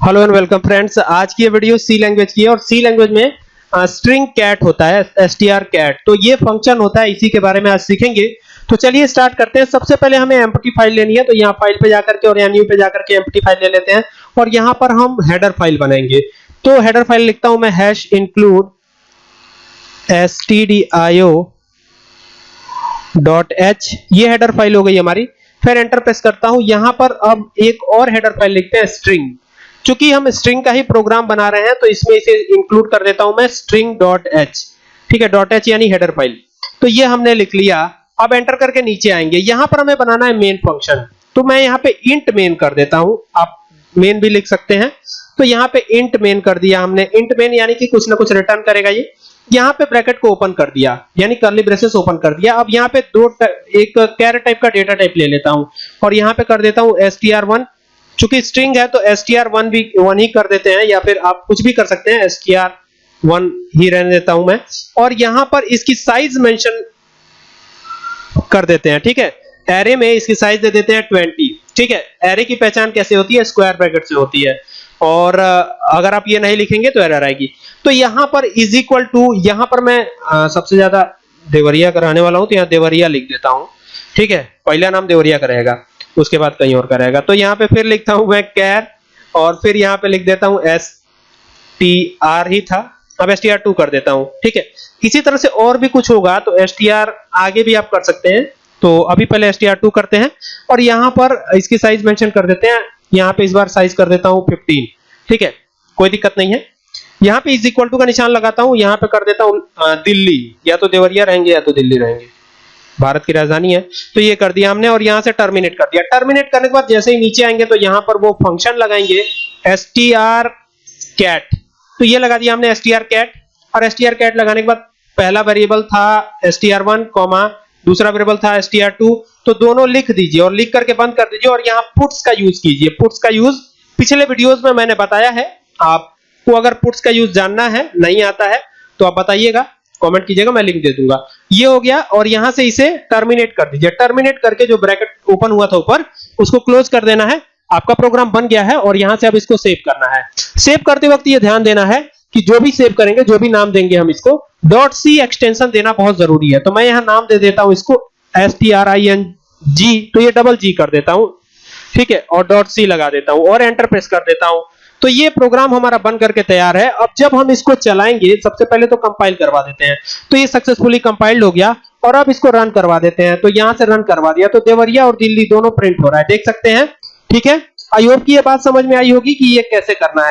Hello and welcome friends आज की ये वीडियो सी लैंग्वेज की है और सी लैंग्वेज में स्ट्रिंग कैट होता है str कैट तो ये फ़ंक्शन होता है, इसी के बारे में आज सीखेंगे। तो चलिए स्टार्ट करते हैं। सबसे पहले हमें एम्प्टी फ़ाइल लेनी है तो यहाँ फ़ाइल पे जाकर के और एनयू पे जाकर के एम्प्टी फ़ाइल ले लेते हैं। और यहाँ पर हम हेडर फ़ाइल बनाएँगे। तो हेडर फ़ाइल लिखता हूँ मैं hash include stdio dot H ये हेडर फ़ाइल हो गई हमारी। फिर एंटर प्रेस करता हूँ। यहाँ पर अब एक और हेडर फ़ाइल लिखते हैं स्ट्रिंग चूँकि हम स्ट्रिंग का ही प्रोग्राम बना रहे हैं तो इसमें इसे इंक्लूड कर देता हूँ मैं स्ट्रिंग डॉट एच ठीक है? डॉट एच यानी हेडर फ़ाइल तो ये हमने लिख लिया। अब एंटर करके नीचे आएँगे। यहाँ पर हमें बनाना है मेन फ़ंक्शन तो मैं यहाँ पे इंट मेन कर देता हूँ। आप मेन भी लिख सकते हैं। तो यहाँ पे इंट मेन कर दिया हमने। इंट मेन यानी कि कुछ ना कुछ रिटर्न करेगा ये। यहाँ पे ब्रैकेट को ओपन कर दिया। यानी कर्ली ब्रेसेस ओपन कर दिया। अब यहाँ पे दो एक कैर टाइप का डेटा टाइप ले लेता हूँ। और यहाँ पे कर देता हूँ str1 चूँकि स्ट्रिंग है तो str1 भी वन ही कर देते हैं या फिर आप कुछ भी कर सकते हैं str1 ही रहने देता हूँ मैं। और यहाँ पर इसकी साइज़ मेंशन कर देते हैं ठीक है? एरे में इसकी साइज़ दे देते हैं 20 ठीक है? एरे की पहचान कैसे होती है? स्क्वायर ब्रैकेट से होती है। और अगर आप ये नहीं लिखेंगे तो एरर आएगी। तो यहाँ पर इज़ इक्वल टू यहाँ पर मैं आ, सबसे ज़्यादा देवरिया कराने वाला हूँ तो यहाँ देवरिया लिख देता हूँ ठीक है? पहला नाम देवरिया करेगा। उसके बाद कहीं और करेगा तो यहाँ पे फिर लिखता हूँ मैं कैर, और फिर यहाँ पे लिख देता हूँ एस टी आर ही था। अब एस टी आर टू कर देता हूँ, ठीक है? इसी तरह से और भी कुछ होगा तो एस टी आर आगे भी आप कर सकते हैं। तो अभी पहले एस टी आर टू करते हैं, और यहाँ पर इसकी साइज़ मेंशन कर देते हैं। यहाँ पे इस बार साइज़ कर देता हूँ 15 ठीक है? कोई दिक्कत नहीं है। यहाँ पे इज़ इक्वल टू का निशान लगाता हूँ, यहाँ पे कर देता हूँ दिल्ली। या तो देवरिया रहेंगे या तो दिल्ली रहेंगे। भारत की राजधानी है तो ये कर दिया हमने और यहाँ से टर्मिनेट कर दिया। टर्मिनेट करने के बाद जैसे ही नीचे आएँगे तो यहाँ पर वो फ़ंक्शन लगाएँगे str cat तो ये लगा दिया हमने str cat और str cat लगाने के बाद पहला वेरिएबल था str1 कॉमा दूसरा वेरिएबल था str2 तो दोनों लिख दीजिए और लिख करके बंद कर दीजिए और यहाँ पुट्स का यूज़ कीजिए। पुट्स का यूज़ पिछले वीडियोस में मैंने बताया है, आपको अगर पुट्स का यूज़ जानना है, नहीं आता है तो आप बताइएगा। कमेंट कीजिएगा, मैं लिंक दे दूँगा। ये हो गया और यहाँ से इसे टर्मिनेट कर दीजिए। टर्मिनेट करके जो ब्रैकेट ओपन हुआ था ऊपर, उसको क्लोज कर देना है। आपका प्रोग्राम बन गया है और यहाँ से अब इसको सेव करना है। सेव करते वक्त ये ध्यान देना है कि जो भी सेव करेंगे, जो भी नाम देंगे हम इसको डॉट सी एक्सटेंशन देना बहुत ज़रूरी है। तो मैं यहाँ नाम दे देता हूँ इसको S T R I N G तो ये डबल जी कर देता हूँ। ठीक है, और डॉट सी लगा देता हूँ और एंटर प्रेस कर देता हूँ। तो ये प्रोग्राम हमारा बन करके तैयार है। अब जब हम इसको चलाएँगे, सबसे पहले तो कंपाइल करवा देते हैं। तो ये सक्सेसफुली कंपाइल्ड हो गया और अब इसको रन करवा देते हैं। तो यहाँ से रन करवा दिया। तो देवरिया और दिल्ली दोनों प्रिंट हो रहा है। देख सकते हैं। ठीक है? आई होप की ये बात समझ में आई होगी कि ये कैसे करना है।